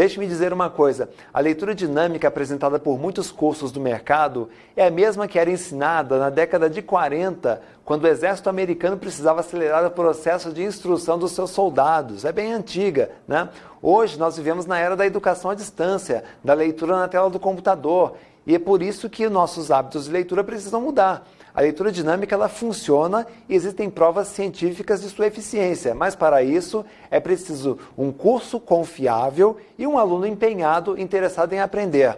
Deixe-me dizer uma coisa: a leitura dinâmica apresentada por muitos cursos do mercado é a mesma que era ensinada na década de 40, quando o exército americano precisava acelerar o processo de instrução dos seus soldados. É bem antiga, né? Hoje nós vivemos na era da educação à distância, da leitura na tela do computador, e é por isso que nossos hábitos de leitura precisam mudar. A leitura dinâmica ela funciona e existem provas científicas de sua eficiência, mas para isso é preciso um curso confiável e um aluno empenhado, interessado em aprender.